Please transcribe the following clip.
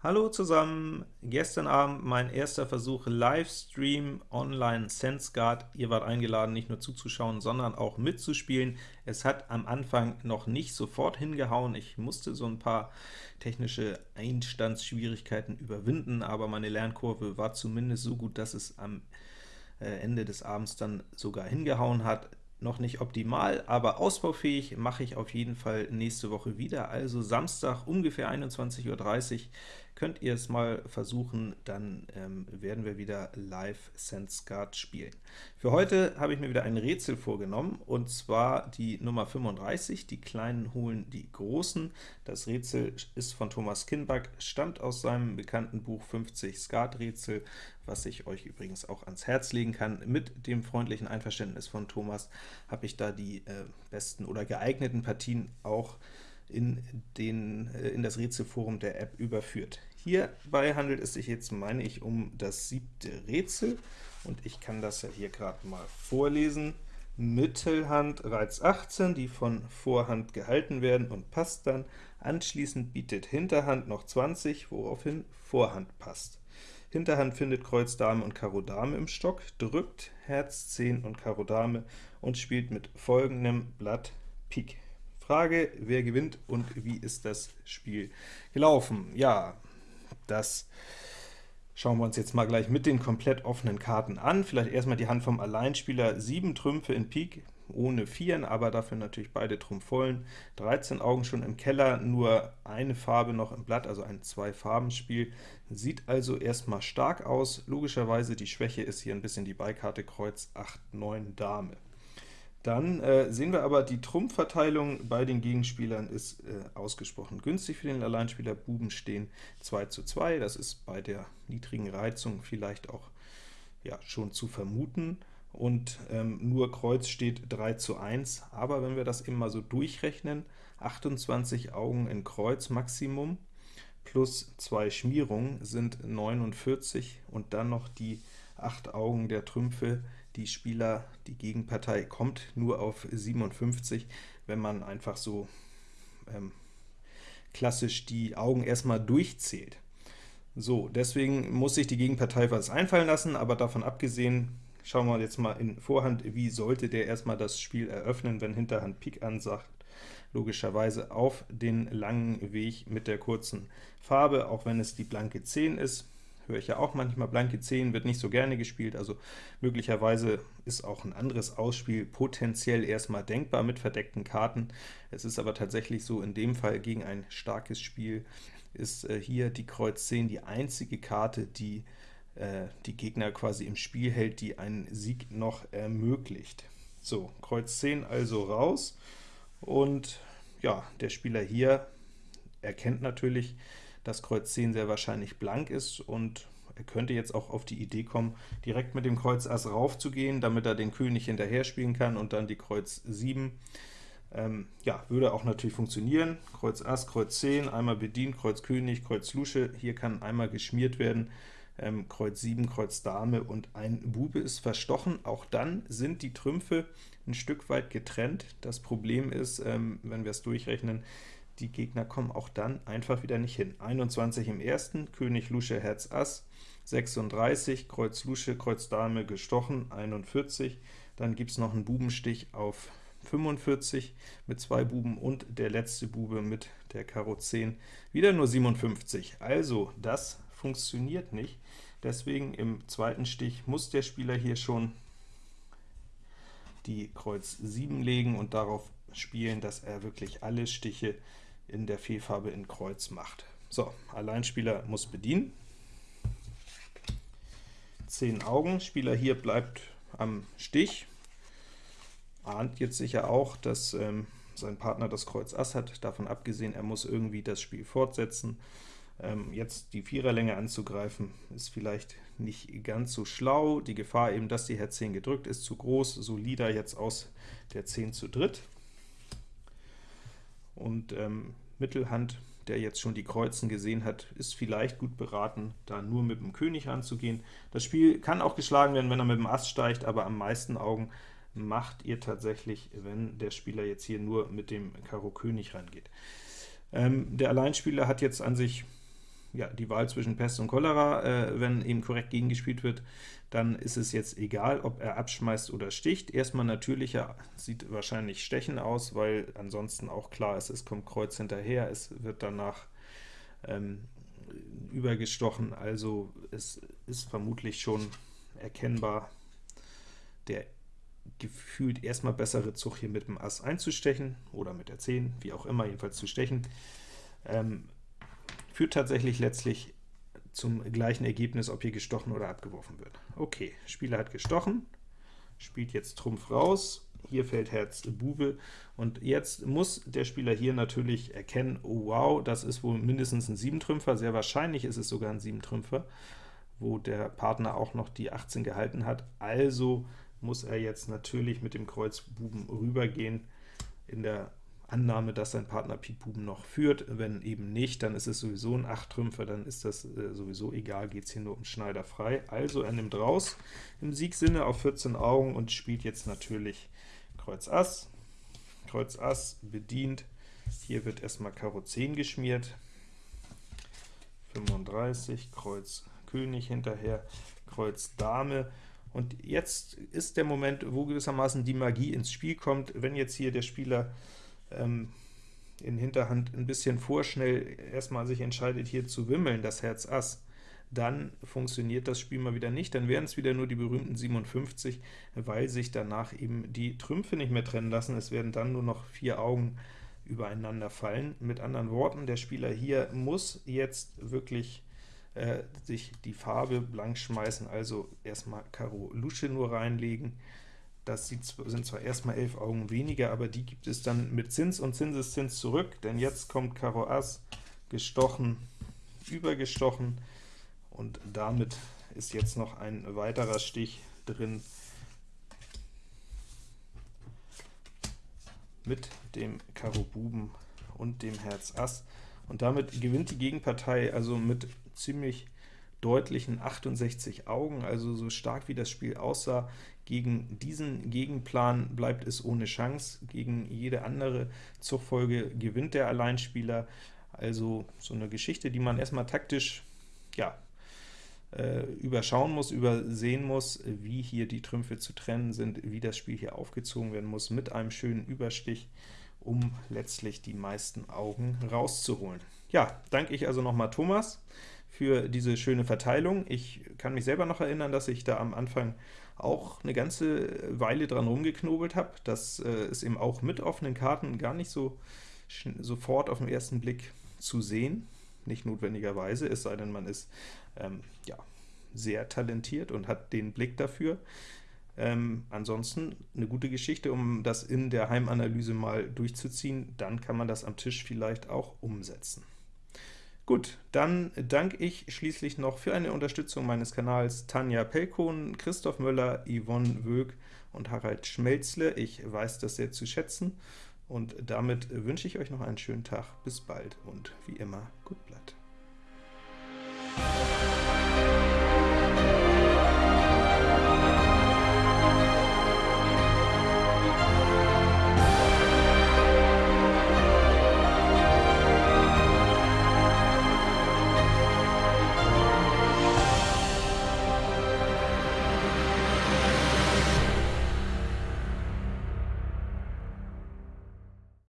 Hallo zusammen! Gestern Abend mein erster Versuch Livestream online Sense Guard. Ihr wart eingeladen, nicht nur zuzuschauen, sondern auch mitzuspielen. Es hat am Anfang noch nicht sofort hingehauen. Ich musste so ein paar technische Einstandsschwierigkeiten überwinden, aber meine Lernkurve war zumindest so gut, dass es am äh, Ende des Abends dann sogar hingehauen hat noch nicht optimal, aber ausbaufähig mache ich auf jeden Fall nächste Woche wieder. Also Samstag ungefähr 21.30 Uhr könnt ihr es mal versuchen, dann ähm, werden wir wieder live Sense spielen. Für heute habe ich mir wieder ein Rätsel vorgenommen, und zwar die Nummer 35, die Kleinen holen die Großen. Das Rätsel ist von Thomas Kinback, stammt aus seinem bekannten Buch 50 Skat-Rätsel, was ich euch übrigens auch ans Herz legen kann. Mit dem freundlichen Einverständnis von Thomas habe ich da die äh, besten oder geeigneten Partien auch in, den, äh, in das Rätselforum der App überführt. Hierbei handelt es sich jetzt, meine ich, um das siebte Rätsel, und ich kann das ja hier gerade mal vorlesen. Mittelhand Reiz 18, die von Vorhand gehalten werden und passt dann. Anschließend bietet Hinterhand noch 20, woraufhin Vorhand passt. Hinterhand findet Kreuz Dame und Karo Dame im Stock, drückt Herz 10 und Karo Dame und spielt mit folgendem Blatt Pik. Frage, wer gewinnt und wie ist das Spiel gelaufen? Ja, das schauen wir uns jetzt mal gleich mit den komplett offenen Karten an. Vielleicht erstmal die Hand vom Alleinspieler, 7 Trümpfe in Pik, ohne Vieren, aber dafür natürlich beide Trumpf vollen. 13 Augen schon im Keller, nur eine Farbe noch im Blatt, also ein Zwei-Farben-Spiel. Sieht also erstmal stark aus. Logischerweise die Schwäche ist hier ein bisschen die Beikarte Kreuz 8, 9 Dame. Dann äh, sehen wir aber, die Trumpfverteilung bei den Gegenspielern ist äh, ausgesprochen günstig für den Alleinspieler. Buben stehen 2 zu 2, das ist bei der niedrigen Reizung vielleicht auch ja, schon zu vermuten, und ähm, nur Kreuz steht 3 zu 1, aber wenn wir das eben mal so durchrechnen, 28 Augen in Kreuz Maximum, plus 2 Schmierungen sind 49, und dann noch die 8 Augen der Trümpfe, die Spieler, die Gegenpartei kommt nur auf 57, wenn man einfach so ähm, klassisch die Augen erstmal durchzählt. So, deswegen muss sich die Gegenpartei was einfallen lassen, aber davon abgesehen schauen wir jetzt mal in Vorhand, wie sollte der erstmal das Spiel eröffnen, wenn Hinterhand Pik ansagt. Logischerweise auf den langen Weg mit der kurzen Farbe, auch wenn es die blanke 10 ist höre ich ja auch manchmal, blanke 10 wird nicht so gerne gespielt, also möglicherweise ist auch ein anderes Ausspiel potenziell erstmal denkbar mit verdeckten Karten. Es ist aber tatsächlich so, in dem Fall gegen ein starkes Spiel ist äh, hier die Kreuz 10 die einzige Karte, die äh, die Gegner quasi im Spiel hält, die einen Sieg noch ermöglicht. So, Kreuz 10 also raus, und ja, der Spieler hier erkennt natürlich, dass Kreuz 10 sehr wahrscheinlich blank ist, und er könnte jetzt auch auf die Idee kommen, direkt mit dem Kreuz Ass raufzugehen, damit er den König hinterher spielen kann und dann die Kreuz 7. Ähm, ja, würde auch natürlich funktionieren. Kreuz Ass, Kreuz 10, einmal bedient, Kreuz König, Kreuz Lusche, hier kann einmal geschmiert werden, ähm, Kreuz 7, Kreuz Dame und ein Bube ist verstochen. Auch dann sind die Trümpfe ein Stück weit getrennt. Das Problem ist, ähm, wenn wir es durchrechnen, die Gegner kommen auch dann einfach wieder nicht hin. 21 im ersten, König Lusche Herz Ass, 36, Kreuz Lusche, Kreuz Dame gestochen, 41, dann gibt es noch einen Bubenstich auf 45 mit zwei Buben und der letzte Bube mit der Karo 10, wieder nur 57. Also, das funktioniert nicht. Deswegen im zweiten Stich muss der Spieler hier schon die Kreuz 7 legen und darauf spielen, dass er wirklich alle Stiche in der Fehlfarbe in Kreuz macht. So, Alleinspieler muss bedienen. 10 Augen, Spieler hier bleibt am Stich, ahnt jetzt sicher auch, dass ähm, sein Partner das Kreuz Ass hat, davon abgesehen, er muss irgendwie das Spiel fortsetzen. Ähm, jetzt die Viererlänge anzugreifen, ist vielleicht nicht ganz so schlau. Die Gefahr eben, dass die Herz 10 gedrückt ist, zu groß, solider jetzt aus der 10 zu dritt und ähm, Mittelhand, der jetzt schon die Kreuzen gesehen hat, ist vielleicht gut beraten, da nur mit dem König ranzugehen. Das Spiel kann auch geschlagen werden, wenn er mit dem Ass steigt, aber am meisten Augen macht ihr tatsächlich, wenn der Spieler jetzt hier nur mit dem Karo König rangeht. Ähm, der Alleinspieler hat jetzt an sich ja, die Wahl zwischen Pest und Cholera, äh, wenn eben korrekt gegengespielt wird, dann ist es jetzt egal, ob er abschmeißt oder sticht. Erstmal natürlicher, sieht wahrscheinlich Stechen aus, weil ansonsten auch klar ist, es kommt Kreuz hinterher, es wird danach ähm, übergestochen, also es ist vermutlich schon erkennbar der gefühlt erstmal bessere Zug hier mit dem Ass einzustechen, oder mit der 10, wie auch immer, jedenfalls zu stechen, ähm, führt tatsächlich letztlich zum gleichen Ergebnis, ob hier gestochen oder abgeworfen wird. Okay, Spieler hat gestochen, spielt jetzt Trumpf raus, hier fällt Herz Bube, und jetzt muss der Spieler hier natürlich erkennen, oh wow, das ist wohl mindestens ein 7-Trümpfer, sehr wahrscheinlich ist es sogar ein 7-Trümpfer, wo der Partner auch noch die 18 gehalten hat, also muss er jetzt natürlich mit dem Kreuz Buben rübergehen, in der Annahme, dass sein Partner Pik Buben noch führt. Wenn eben nicht, dann ist es sowieso ein 8-Trümpfer, dann ist das äh, sowieso egal, geht es hier nur um Schneider frei. Also er nimmt raus im Siegsinne auf 14 Augen und spielt jetzt natürlich Kreuz Ass. Kreuz Ass bedient, hier wird erstmal Karo 10 geschmiert, 35, Kreuz König hinterher, Kreuz Dame, und jetzt ist der Moment, wo gewissermaßen die Magie ins Spiel kommt. Wenn jetzt hier der Spieler ähm, in Hinterhand ein bisschen vorschnell erstmal sich entscheidet, hier zu wimmeln, das Herz Ass, dann funktioniert das Spiel mal wieder nicht, dann wären es wieder nur die berühmten 57, weil sich danach eben die Trümpfe nicht mehr trennen lassen. Es werden dann nur noch vier Augen übereinander fallen. Mit anderen Worten, der Spieler hier muss jetzt wirklich äh, sich die Farbe blank schmeißen, also erstmal Karo Lusche nur reinlegen, das sind zwar erstmal 11 Augen weniger, aber die gibt es dann mit Zins und Zinseszins zurück, denn jetzt kommt Karo Ass, gestochen, übergestochen, und damit ist jetzt noch ein weiterer Stich drin mit dem Karo Buben und dem Herz Ass. Und damit gewinnt die Gegenpartei also mit ziemlich deutlichen 68 Augen, also so stark wie das Spiel aussah, gegen diesen Gegenplan bleibt es ohne Chance, gegen jede andere Zugfolge gewinnt der Alleinspieler, also so eine Geschichte, die man erstmal taktisch ja, äh, überschauen muss, übersehen muss, wie hier die Trümpfe zu trennen sind, wie das Spiel hier aufgezogen werden muss, mit einem schönen Überstich, um letztlich die meisten Augen rauszuholen. Ja, danke ich also nochmal Thomas für diese schöne Verteilung. Ich kann mich selber noch erinnern, dass ich da am Anfang auch eine ganze Weile dran rumgeknobelt habe. Das äh, ist eben auch mit offenen Karten gar nicht so sofort auf den ersten Blick zu sehen, nicht notwendigerweise, es sei denn, man ist ähm, ja, sehr talentiert und hat den Blick dafür. Ähm, ansonsten eine gute Geschichte, um das in der Heimanalyse mal durchzuziehen, dann kann man das am Tisch vielleicht auch umsetzen. Gut, dann danke ich schließlich noch für eine Unterstützung meines Kanals Tanja Pelkon, Christoph Möller, Yvonne Wög und Harald Schmelzle. Ich weiß das sehr zu schätzen, und damit wünsche ich euch noch einen schönen Tag. Bis bald und wie immer, gut Blatt.